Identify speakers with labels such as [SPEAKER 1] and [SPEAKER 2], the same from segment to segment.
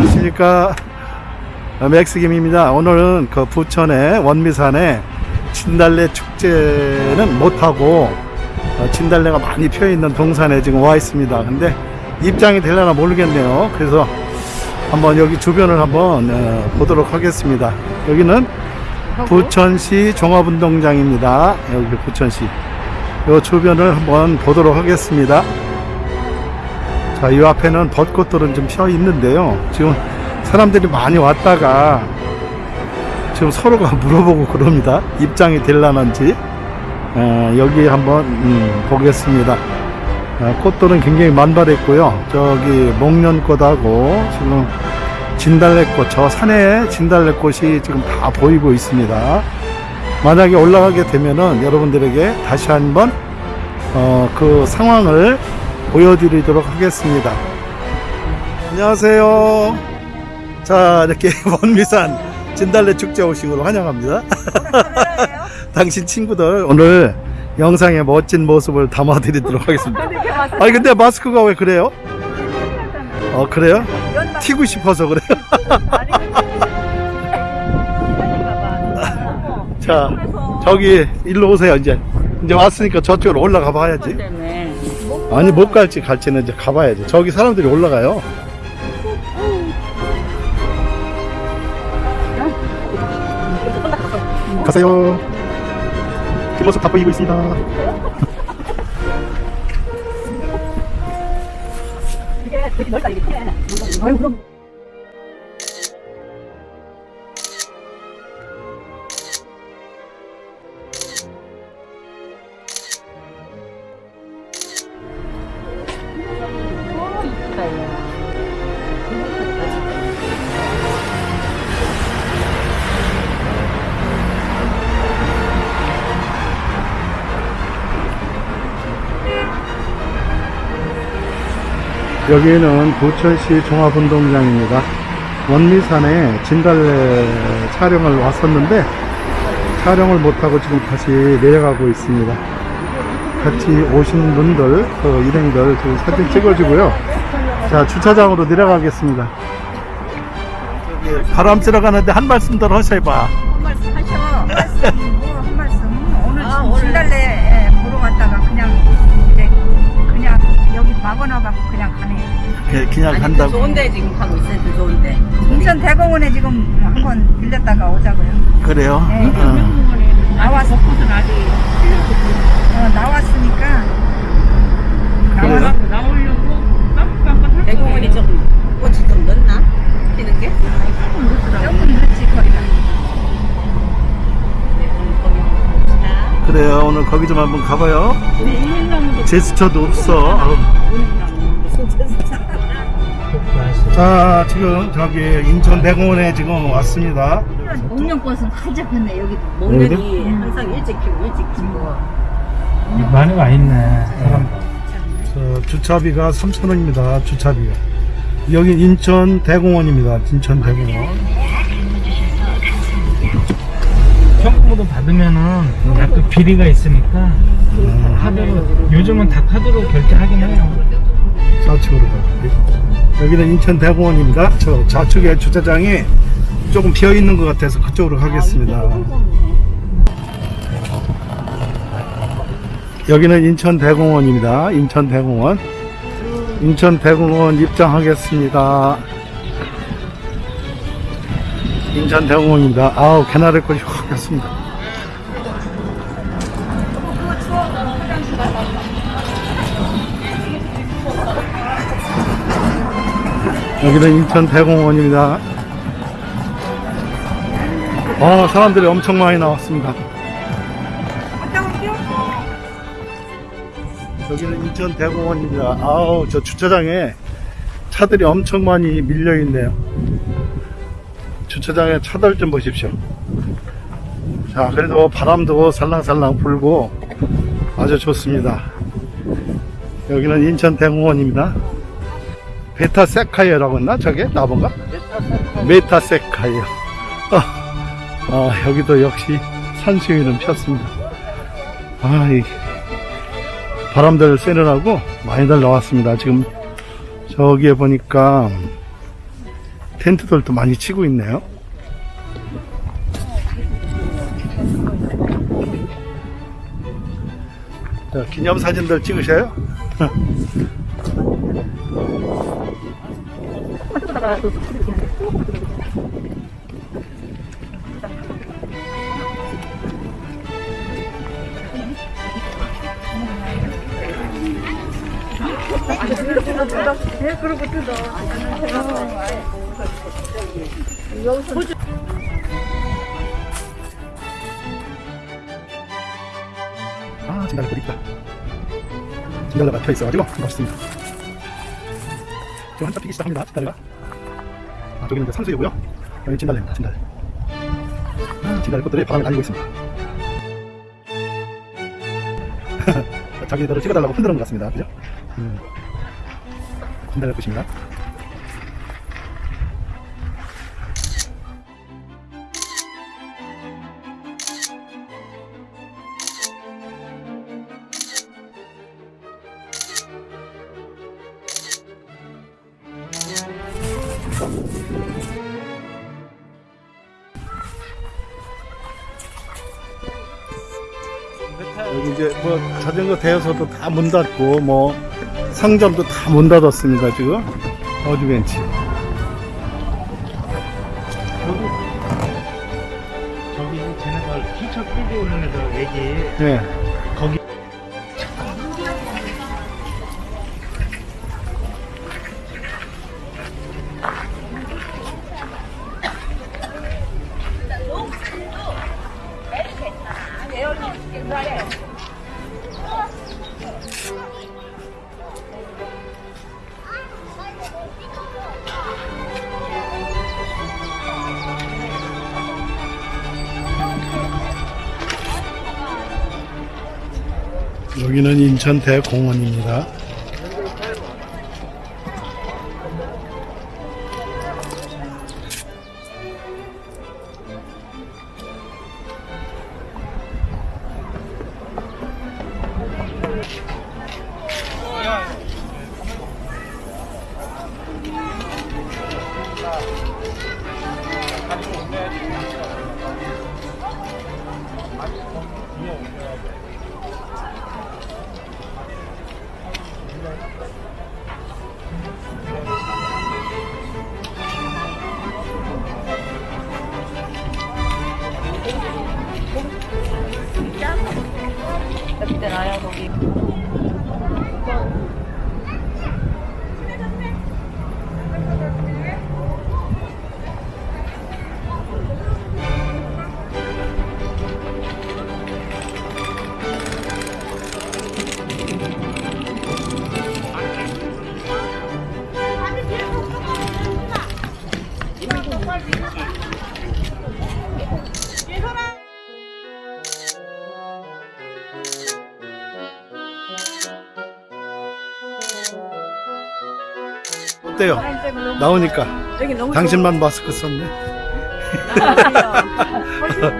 [SPEAKER 1] 안녕하십니까? 어, 맥스김입니다. 오늘은 그 부천의 원미산에 진달래 축제는 못하고 어, 진달래가 많이 펴있는 동산에 지금 와 있습니다. 근데 입장이 되려나 모르겠네요. 그래서 한번 여기 주변을 한번 어, 보도록 하겠습니다. 여기는 부천시 종합운동장입니다. 여기 부천시. 요 주변을 한번 보도록 하겠습니다 자, 이 앞에는 벚꽃들은 좀펴 있는데요. 지금 사람들이 많이 왔다가 지금 서로가 물어보고 그럽니다. 입장이 될라는지. 어, 여기 한번 음, 보겠습니다. 어, 꽃들은 굉장히 만발했고요. 저기 목련꽃하고 지금 진달래꽃, 저 산에 진달래꽃이 지금 다 보이고 있습니다. 만약에 올라가게 되면은 여러분들에게 다시 한번 어, 그 상황을 보여드리도록 하겠습니다. 안녕하세요. 자, 이렇게 원미산 진달래 축제 오신 걸 환영합니다. 당신 친구들 오늘 영상에 멋진 모습을 담아 드리도록 하겠습니다. 아니, 근데 마스크가 왜 그래요? 어, 그래요? 튀고 싶어서 그래요? 자, 저기, 일로 오세요, 이제. 이제 왔으니까 저쪽으로 올라가 봐야지. 아니 못 갈지 갈지는 이제 가봐야지 저기 사람들이 올라가요. 가세요. 뒷모습 다 보이고 있습니다 여기는 부천시 종합운동장입니다 원미산에 진달래 촬영을 왔었는데 촬영을 못하고 지금 다시 내려가고 있습니다 같이 오신 분들 그 일행들 지금 사진 찍어주고요 자 주차장으로 내려가겠습니다 바람 쐬러 가는데 한 말씀 더 하셔봐
[SPEAKER 2] 한 말씀 하셔. 말씀 뭐 한 말씀. 오늘
[SPEAKER 3] 아.
[SPEAKER 2] 진달래 예, 보러 갔다가 그냥 막아놔 갖고 그냥 가네.
[SPEAKER 1] 그- 그냥
[SPEAKER 3] 아니,
[SPEAKER 1] 간다고
[SPEAKER 3] 그 좋은데 지금 가고 있어요. 그 좋은데.
[SPEAKER 2] 인천 대공원에 지금 한 번 들렸다가 오자고요.
[SPEAKER 1] 그래요?
[SPEAKER 2] 네.
[SPEAKER 1] 어.
[SPEAKER 2] 나왔어. 어, 나왔으니까
[SPEAKER 1] 그래요?
[SPEAKER 2] 나와서
[SPEAKER 3] 대공원이 좀 꽃이 좀 늦나? 피는 게?
[SPEAKER 2] 조금 늦지 거리가.
[SPEAKER 3] 봅시다.
[SPEAKER 1] 그래요 오늘 거기 좀 한번 가봐요 제스처도 없어. 자 지금 저기 인천 대공원에 지금 왔습니다
[SPEAKER 2] 활짝 폈네 여기도.
[SPEAKER 3] 목련이 항상 일찍 피고 일찍 지고.
[SPEAKER 4] 많이 와 있네. 사람.
[SPEAKER 1] 저 주차비가 3,000원입니다 주차비가 여기 인천 대공원입니다 인천 대공원
[SPEAKER 4] 현금으로 받으면은 약간 비리가 있으니까 카드로 요즘은 다 카드로 결제하긴 해요.
[SPEAKER 1] 좌측으로 가요 여기는 인천 대공원입니다. 저 좌측에 주차장이 조금 비어 있는 것 같아서 그쪽으로 가겠습니다. 여기는 인천 대공원입니다. 인천 대공원. 인천 대공원 입장하겠습니다. 인천 대공원입니다. 아우 개나리 꽃이 확 폈습니다 여기는 인천 대공원입니다. 어, 사람들이 엄청 많이 나왔습니다. 여기는 인천 대공원입니다. 아우, 저 주차장에 차들이 엄청 많이 밀려 있네요. 주차장에 차들 좀 보십시오. 자, 그래도 바람도 살랑살랑 불고 아주 좋습니다. 여기는 인천 대공원입니다. 메타세카이어라고 했나? 저게? 나본가? 메타세카이어. 어, 어, 여기도 역시 산수유는 폈습니다. 아, 이 바람들 쐬느라고 많이들 나왔습니다. 지금 저기에 보니까 텐트들도 많이 치고 있네요. 자, 기념사진들 찍으셔요? 아, 진달래 꽃 이쁘다. 진달래가 펴 있어가지고 멋있습니다. 지금 한참 피기 시작합니다, 진달래가. 아, 저기는 이제 상수이고요. 여기 진달래입니다, 진달래. 아, 진달래 꽃들이 바람에 날리고 있습니다. 자기들을 찍어달라고 흔드는 것 같습니다. 그죠? 음. 진달래 꽃입니다. 여기 이제 뭐 자전거 대여소도 다 문 닫고 뭐 상점도 다 문 닫았습니다 지금 어드벤치
[SPEAKER 4] 저기 쟤네들 휘철 끌고 오는 애들 얘기
[SPEAKER 1] 네. 여기는 인천 대공원입니다 나요 거기. 어때요? 나오니까
[SPEAKER 2] 여기 너무
[SPEAKER 1] 당신만 마스크 썼네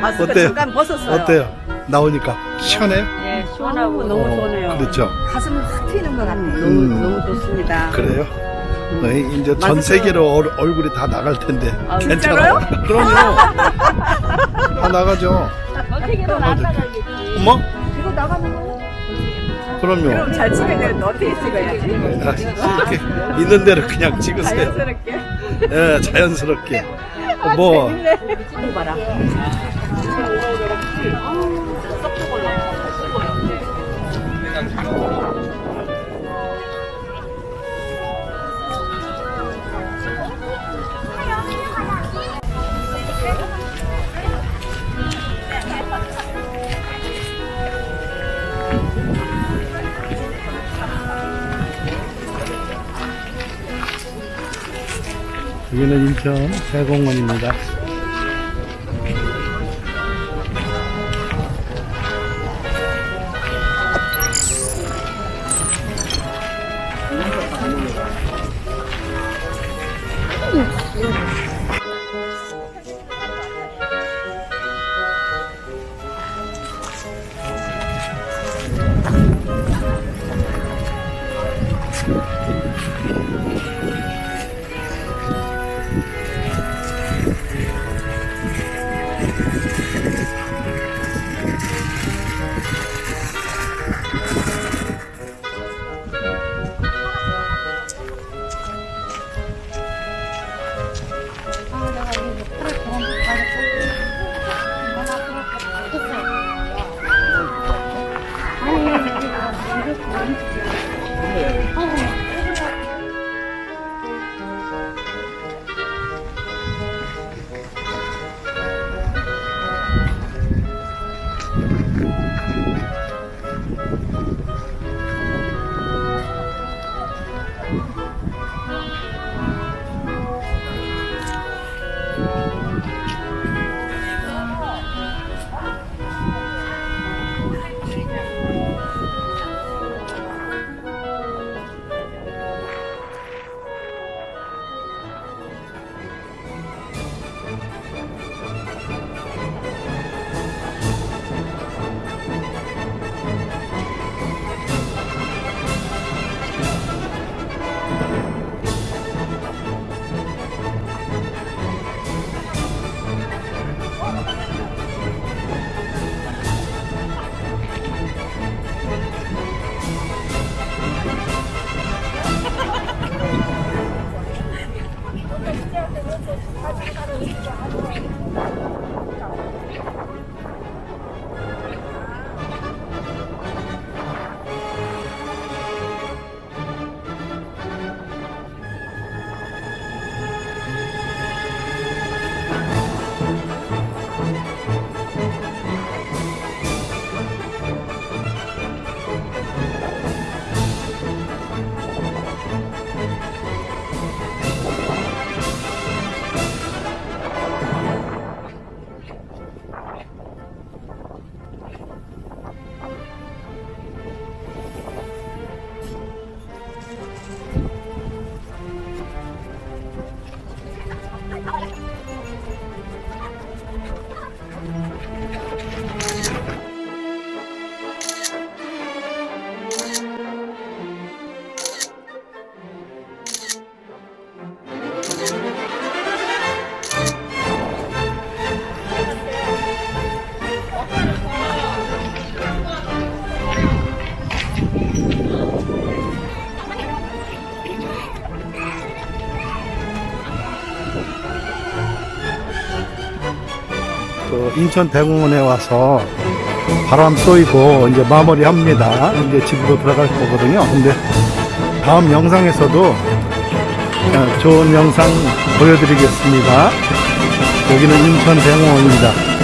[SPEAKER 3] 마스크
[SPEAKER 1] 어때요?
[SPEAKER 3] 잠깐 벗었어요.
[SPEAKER 1] 어때요? 나오니까 시원해요?
[SPEAKER 3] 예, 시원하고 너무
[SPEAKER 1] 어,
[SPEAKER 3] 좋네요.
[SPEAKER 1] 그렇죠
[SPEAKER 2] 가슴 확 트이는 것 같아.
[SPEAKER 3] 너무
[SPEAKER 1] 음.
[SPEAKER 3] 너무 좋습니다.
[SPEAKER 1] 그래요? 어, 이제 전. 세계로 얼, 얼굴이 다 나갈 텐데
[SPEAKER 3] 아,
[SPEAKER 1] 괜찮아요? 그럼요 다 나가죠
[SPEAKER 3] 어떻게든 안 나가겠지.
[SPEAKER 1] 어머?
[SPEAKER 2] 이거 나가는 거.
[SPEAKER 1] 그럼요
[SPEAKER 2] 잘 찍어야 되는데 어떻게 찍어야지?
[SPEAKER 1] 아, 이렇게 있는 대로 그냥 찍으세요
[SPEAKER 2] 자연스럽게.
[SPEAKER 1] 예, 자연스럽게 뭐
[SPEAKER 3] 이거 봐라.
[SPEAKER 1] 여기는 인천 대공원입니다 할 때는 다 잠깐 움직여 하고 그 인천 대공원에 와서 바람 쏘이고 이제 마무리합니다. 이제 집으로 들어갈 거거든요. 근데 다음 영상에서도 어, 좋은 영상 보여드리겠습니다. 여기는 인천 대공원입니다.